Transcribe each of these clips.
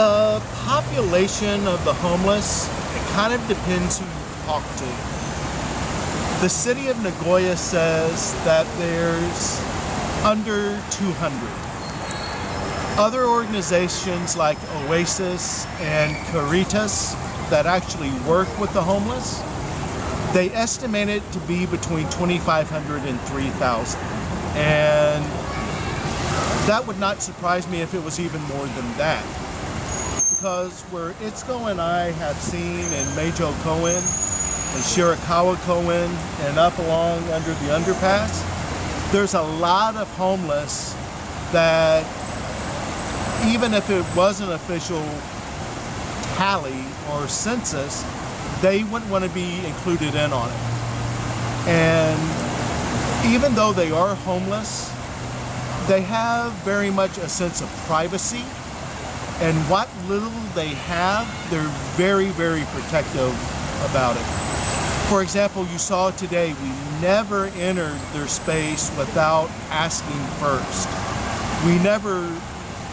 The population of the homeless, it kind of depends who you talk to. The city of Nagoya says that there's under 200. Other organizations like Oasis and Caritas that actually work with the homeless, they estimate it to be between 2,500 and 3,000. And that would not surprise me if it was even more than that. Because where Itzko and I have seen in Meijo Koen and Shirakawa Koen and up along under the underpass, there's a lot of homeless that even if it was an official tally or census, they wouldn't want to be included in on it. And even though they are homeless, they have very much a sense of privacy. And what little they have, they're very, very protective about it. For example, you saw today, we never entered their space without asking first. We never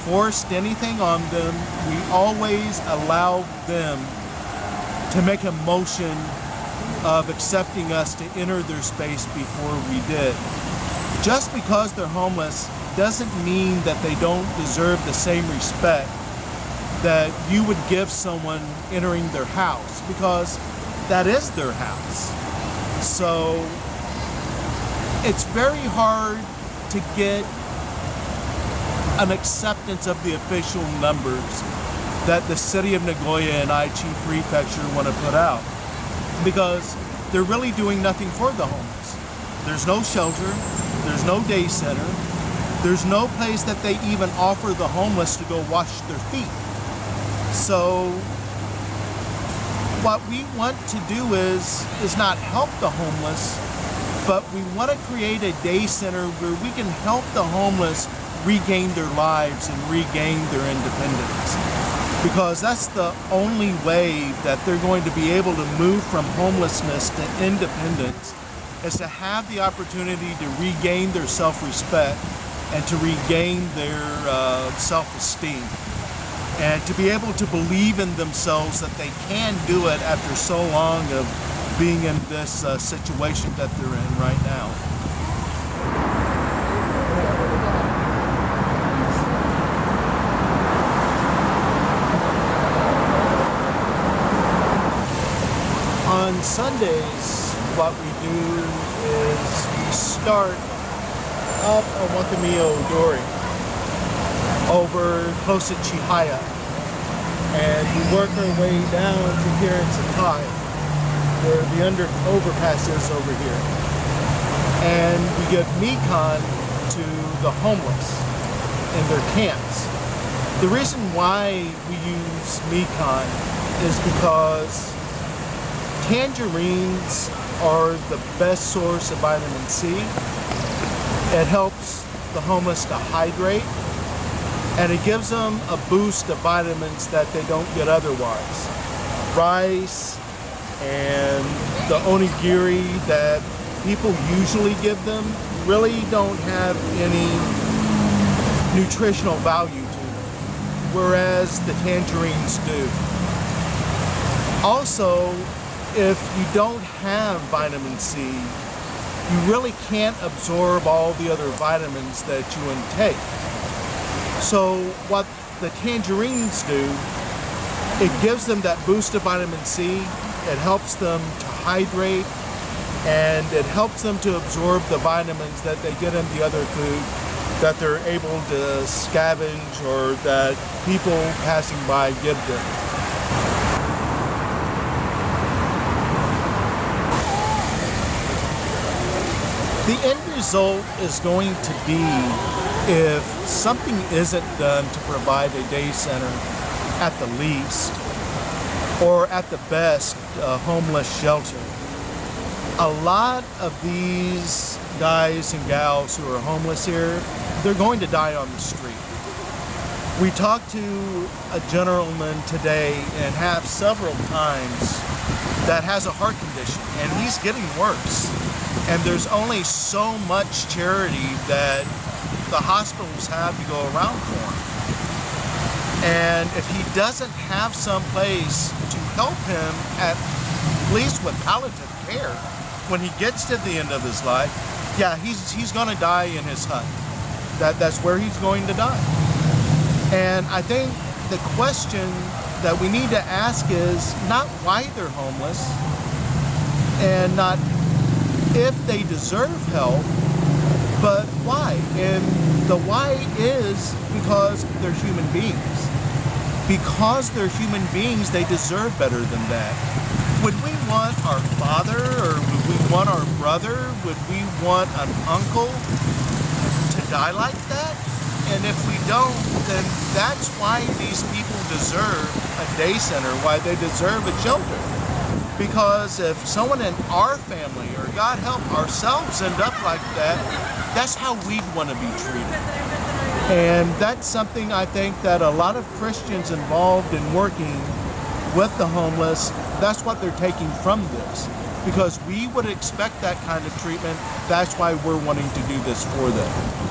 forced anything on them. We always allowed them to make a motion of accepting us to enter their space before we did. Just because they're homeless doesn't mean that they don't deserve the same respect that you would give someone entering their house because that is their house. So it's very hard to get an acceptance of the official numbers that the city of Nagoya and Aichi Prefecture want to put out because they're really doing nothing for the homeless. There's no shelter, there's no day center, there's no place that they even offer the homeless to go wash their feet. So what we want to do is, is not help the homeless, but we want to create a day center where we can help the homeless regain their lives and regain their independence. Because that's the only way that they're going to be able to move from homelessness to independence is to have the opportunity to regain their self-respect and to regain their uh, self-esteem and to be able to believe in themselves that they can do it after so long of being in this uh, situation that they're in right now. On Sundays, what we do is we start up on Wakamiya Odori over close to Chihaya and we work our way down to here in Sakae where the under overpass is over here and we give mikan to the homeless in their camps. The reason why we use mikan is because tangerines are the best source of vitamin C. It helps the homeless to hydrate and it gives them a boost of vitamins that they don't get otherwise. Rice and the onigiri that people usually give them really don't have any nutritional value to them, whereas the tangerines do. Also, if you don't have vitamin C, you really can't absorb all the other vitamins that you intake. So what the tangerines do, it gives them that boost of vitamin C, it helps them to hydrate, and it helps them to absorb the vitamins that they get in the other food that they're able to scavenge or that people passing by give them. The end result is going to be if something isn't done to provide a day center at the least, or at the best, a homeless shelter, a lot of these guys and gals who are homeless here, they're going to die on the street. We talked to a gentleman today and have several times that has a heart condition and he's getting worse. And there's only so much charity that the hospitals have to go around for him. And if he doesn't have some place to help him, at least with palliative care, when he gets to the end of his life, yeah, he's, he's going to die in his hut. That, that's where he's going to die. And I think the question that we need to ask is not why they're homeless and not if they deserve help, but why. And the why is because they're human beings. Because they're human beings, they deserve better than that. Would we want our father or would we want our brother? Would we want an uncle to die like that? And if we don't, then that's why these people deserve a day center, why they deserve a shelter. Because if someone in our family, or God help ourselves end up like that, that's how we'd want to be treated. And that's something I think that a lot of Christians involved in working with the homeless, that's what they're taking from this. Because we would expect that kind of treatment, that's why we're wanting to do this for them.